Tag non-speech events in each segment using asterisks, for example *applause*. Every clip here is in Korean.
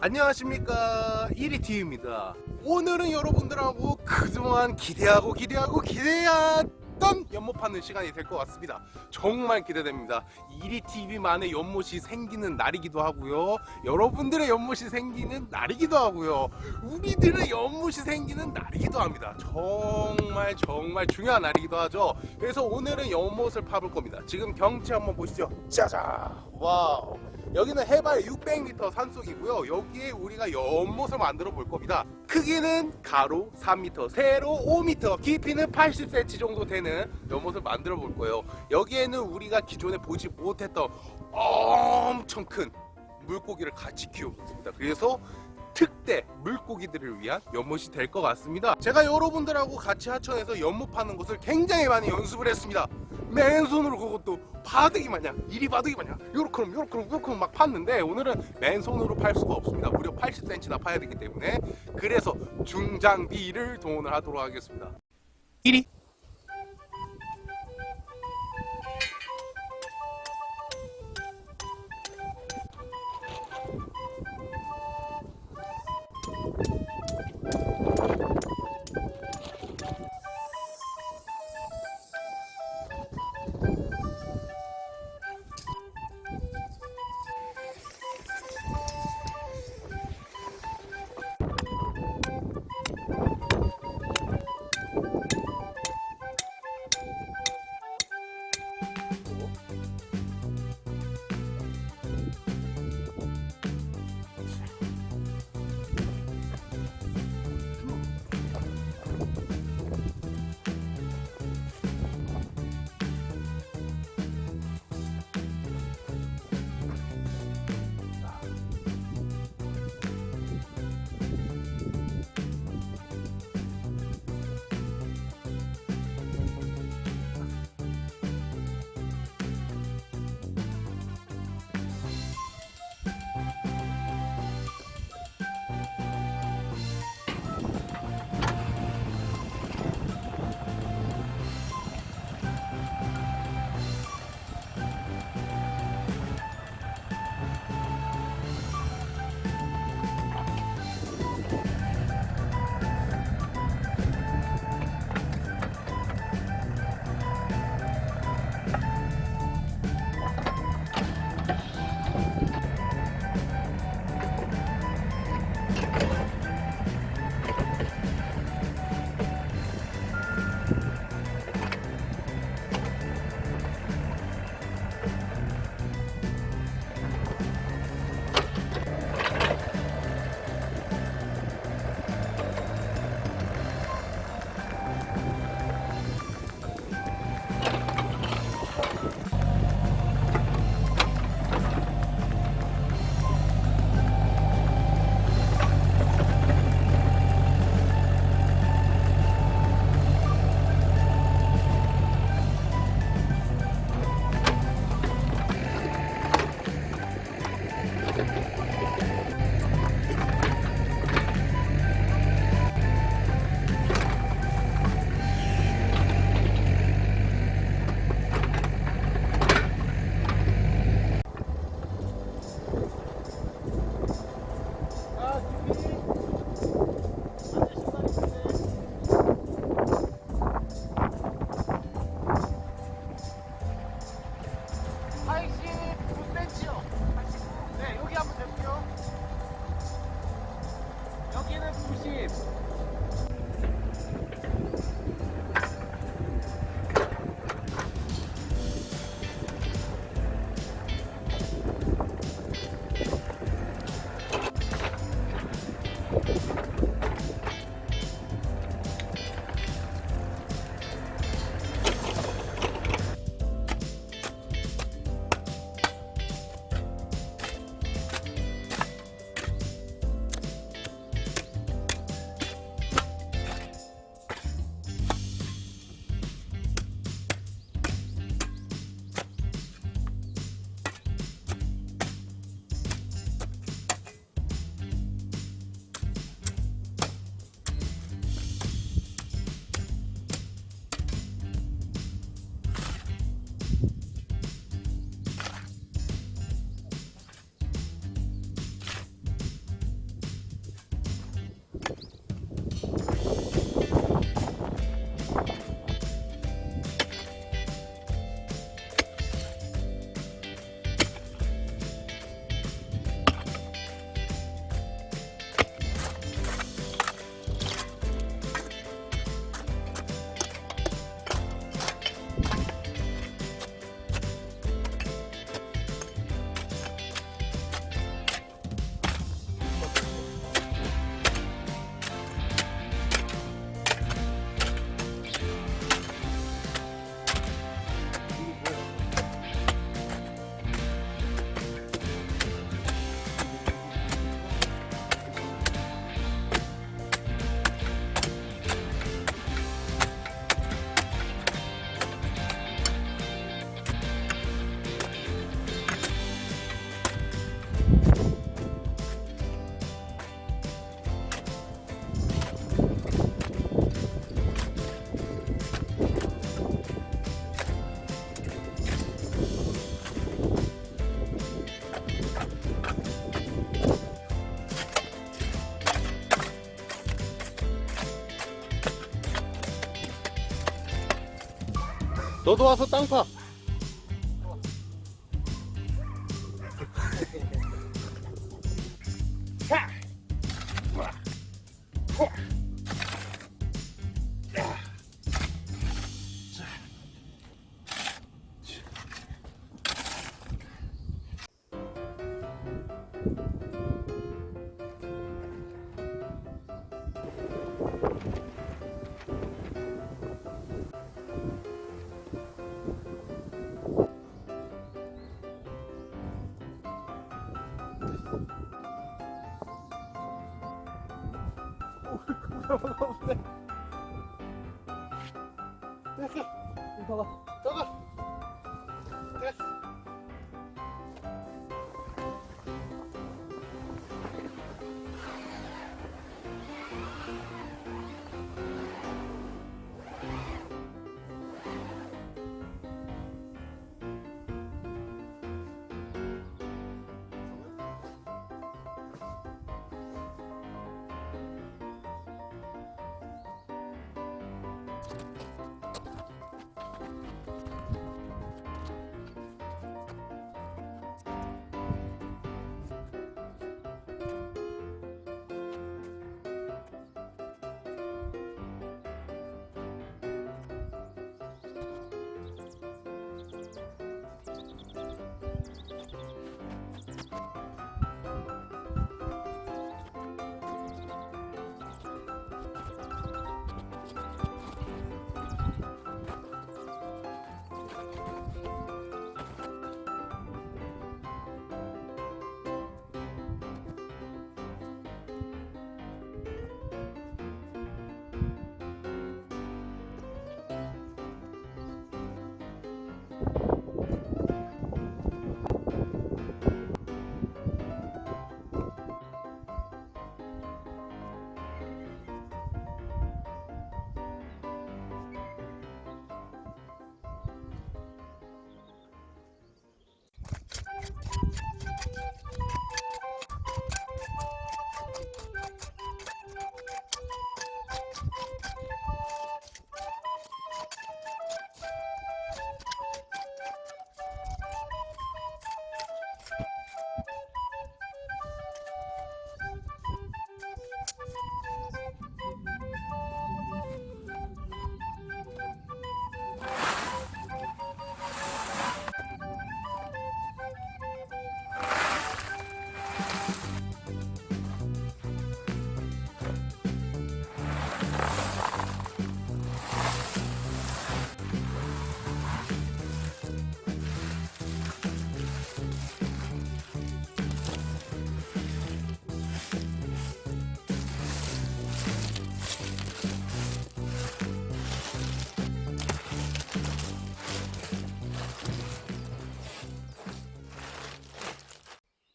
안녕하십니까. 1위T입니다. 오늘은 여러분들하고 그동안 기대하고 기대하고 기대했던 연못 파는 시간이 될 것 같습니다. 정말 기대됩니다. 1위TV만의 연못이 생기는 날이기도 하고요. 여러분들의 연못이 생기는 날이기도 하고요. 우리들의 연못이 생기는 날이기도 합니다. 정말 정말 중요한 날이기도 하죠. 그래서 오늘은 연못을 파볼 겁니다. 지금 경치 한번 보시죠. 짜잔! 와우 여기는 해발 600m 산속이고요. 여기에 우리가 연못을 만들어 볼 겁니다. 크기는 가로 3m 세로 5m 깊이는 80cm 정도 되는 연못을 만들어 볼 거예요. 여기에는 우리가 기존에 보지 못했던 엄청 큰 물고기를 같이 키우고 있습니다. 그래서 특대 물고기들을 위한 연못이 될 것 같습니다. 제가 여러분들하고 같이 하천에서 연못 파는 것을 굉장히 많이 연습을 했습니다. 맨손으로 그것도 바둑이 마냥 이리 바둑이 마냥 요렇게럼 요렇게럼 요렇게럼 막 팠는데 오늘은 맨손으로 팔 수가 없습니다. 무려 80cm나 파야 되기 때문에 그래서 중장비를 동원을 하도록 하겠습니다. 1위 너도 와서 땅 파. 됐어. 이거 봐. 저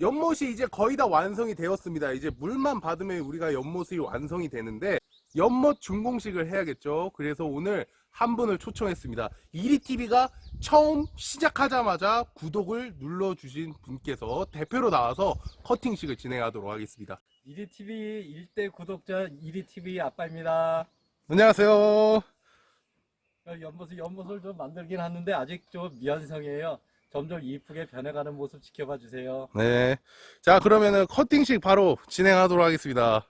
연못이 이제 거의 다 완성이 되었습니다. 이제 물만 받으면 우리가 연못이 완성이 되는데 연못 준공식을 해야겠죠. 그래서 오늘 한 분을 초청했습니다. 이리TV가 처음 시작하자마자 구독을 눌러주신 분께서 대표로 나와서 커팅식을 진행하도록 하겠습니다. 이리TV 일대 구독자 이리TV 아빠입니다. 안녕하세요. 어, 연못을, 연못을 좀 만들긴 하는데 아직 좀 미완성이에요. 점점 이쁘게 변해가는 모습 지켜봐 주세요. 네. 자, 그러면은 커팅식 바로 진행하도록 하겠습니다.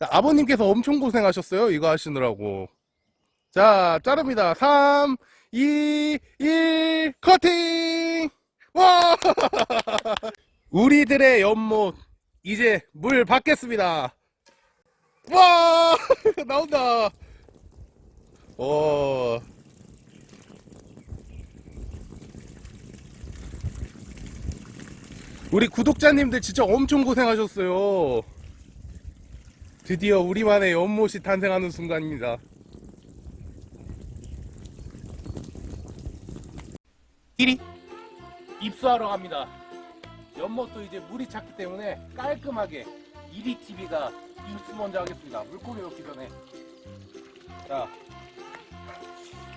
자, 아버님께서 엄청 고생하셨어요. 이거 하시느라고. 자, 자릅니다. 3, 2, 1, 커팅! 와! *laughs* 우리들의 연못, 이제 물 받겠습니다. 와! *laughs* 나온다. 어. 우리 구독자님들 진짜 엄청 고생하셨어요. 드디어 우리만의 연못이 탄생하는 순간입니다. 이리 입수하러 갑니다. 연못도 이제 물이 찼기 때문에 깔끔하게 이리 TV가 입수 먼저 하겠습니다. 물고기 넣기 전에 자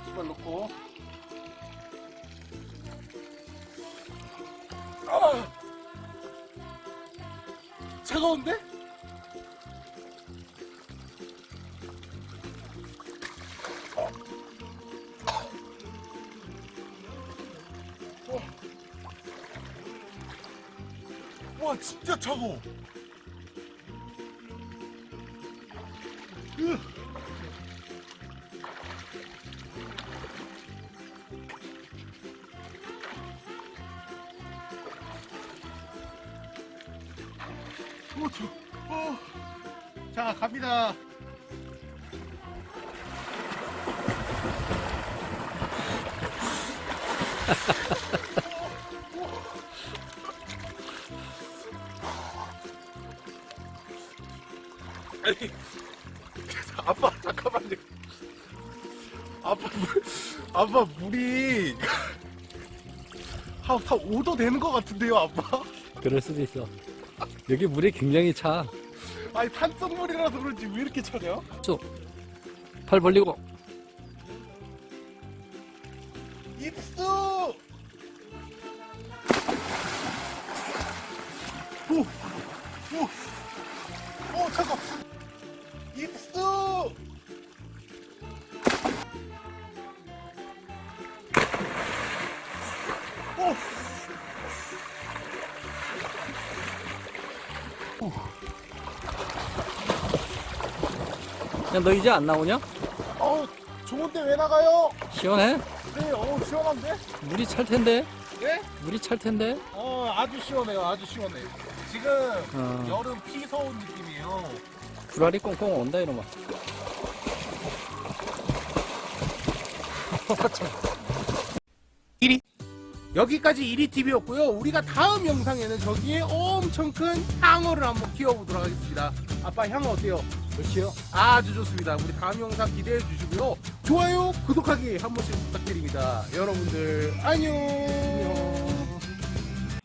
이걸 넣고 아 차가운데? 와 진짜 차가워 저, 어. 자, 갑니다. *laughs* 아니, 아빠 잠깐만요. 아빠 물, 아빠 물이 *laughs* 한, 한 5도 되는 것 같은데요, 아빠? 그럴 수도 있어. 여기 물이 굉장히 차. 아니 산성물이라서 그런지 왜 이렇게 차냐? 팔 벌리고. 야, 너 이제 안 나오냐? 어우 좋은데 왜 나가요? 시원해? 네, 어우 시원한데? 물이 찰 텐데? 네? 물이 찰 텐데? 어 아주 시원해요 아주 시원해 지금 어. 여름 피서 온 느낌이에요 불알이 꽁꽁 온다, 이놈아. 여기까지 1위 TV였고요. 우리가 다음 영상에는 저기에 엄청 큰 향어를 한번 키워보도록 하겠습니다. 아빠 향어 어때요? 그렇지요? 아주 좋습니다. 우리 다음 영상 기대해 주시고요. 좋아요, 구독하기 한 번씩 부탁드립니다. 여러분들 안녕.